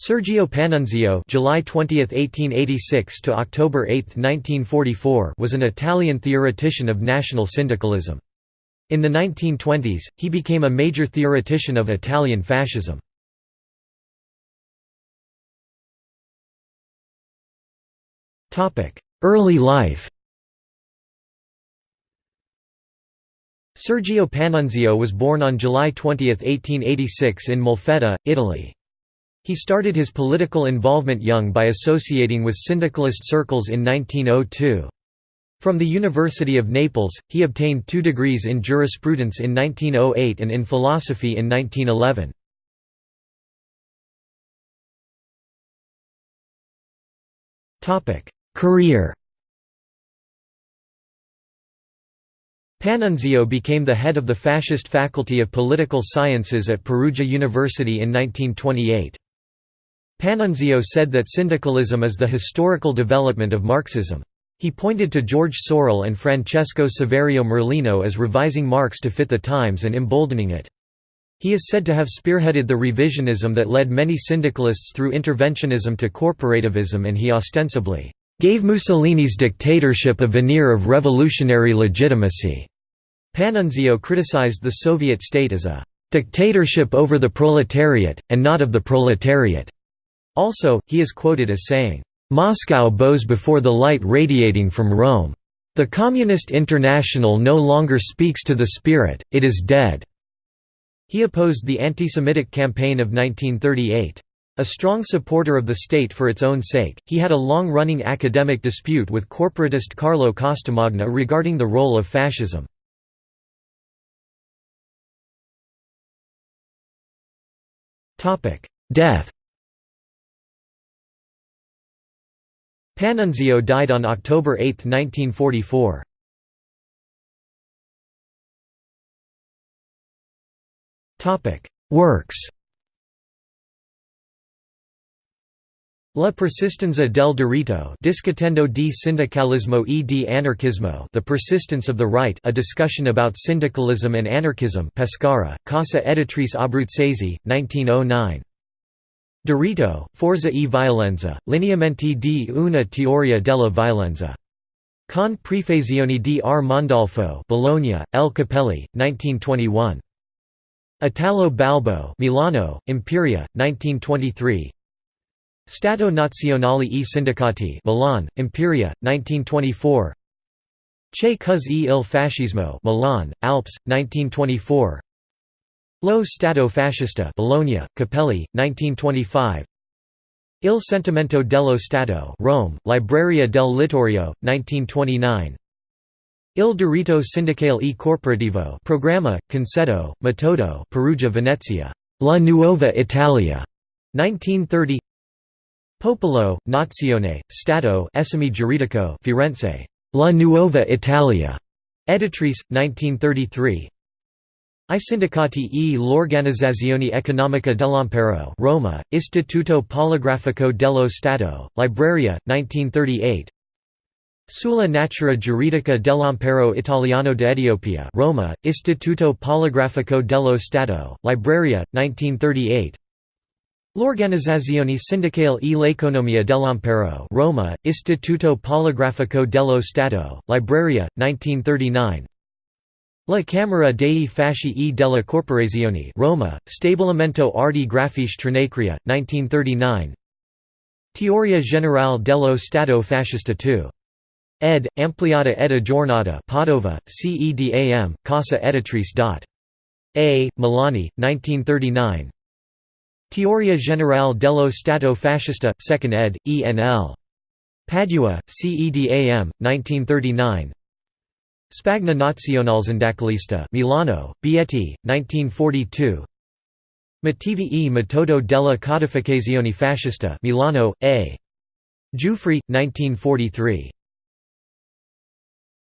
Sergio Panunzio July 20, 1886 to October 8, 1944 was an Italian theoretician of national syndicalism. In the 1920s, he became a major theoretician of Italian fascism. Early life Sergio Panunzio was born on July 20, 1886 in Molfetta, Italy. He started his political involvement young by associating with syndicalist circles in 1902. From the University of Naples, he obtained two degrees in jurisprudence in 1908 and in philosophy in 1911. Career Panunzio became the head of the fascist Faculty of Political Sciences at Perugia University in 1928. Panunzio said that syndicalism is the historical development of Marxism. He pointed to George Sorel and Francesco Saverio Merlino as revising Marx to fit the times and emboldening it. He is said to have spearheaded the revisionism that led many syndicalists through interventionism to corporativism and he ostensibly gave Mussolini's dictatorship a veneer of revolutionary legitimacy. Panunzio criticized the Soviet state as a dictatorship over the proletariat, and not of the proletariat. Also, he is quoted as saying, "'Moscow bows before the light radiating from Rome. The Communist International no longer speaks to the spirit, it is dead." He opposed the anti-Semitic campaign of 1938. A strong supporter of the state for its own sake, he had a long-running academic dispute with corporatist Carlo Costamagna regarding the role of fascism. Death Panunzio died on October 8, 1944. Works La persistenza del diritto Discutendo di sindacalismo e di anarchismo The Persistence of the Right a discussion about syndicalism and anarchism Pescara, Casa Editrice Abruzzese, 1909 Diritto, Forza e Violenza, lineamenti di una teoria della violenza. Con prefazioni di R. Mondolfo Bologna, L. Cappelli, 1921. Italo Balbo Milano, Imperia, 1923 Stato Nazionale e Sindacati Milan, Imperia, 1924 Che cos e il fascismo Milan, Alps, 1924 Lo Stato Fascista Bologna, Cappelli, 1925 Il sentimento dello Stato Rome, Libreria del Littorio, 1929 Il diritto sindacale e corporativo Programma, Concetto, Metodo Perugia Venezia, La Nuova Italia, 1930 Popolo, Nazione, Stato Esame Giuridico Firenze, La Nuova Italia, Editrice, 1933 I sindacati e l'Organizzazione Economica dell'Impero Roma, Istituto Poligrafico dello Stato, Libreria, 1938 Sulla natura giuridica dell'Impero Italiano d'Etiopia Roma, Istituto Poligrafico dello Stato, Libreria, 1938 L'Organizzazione Sindacale e l'Economia dell'Impero Roma, Istituto Poligrafico dello Stato, Libreria, 1939 La Camera dei Fasci e della Corporazione Roma, Stabilimento Arti Grafici Trinacria, 1939 Teoria generale dello Stato Fascista 2. ed. ampliata ed aggiornata Padova, CEDAM, Casa Editrice. A. Milani, 1939 Teoria generale dello Stato Fascista, 2nd ed., ENL. Padua, CEDAM, 1939 Spagna Nazionalsindacalista Milano, Bietti, 1942 Motivi e metodo della codificazione fascista Milano, A. Giuffre, 1943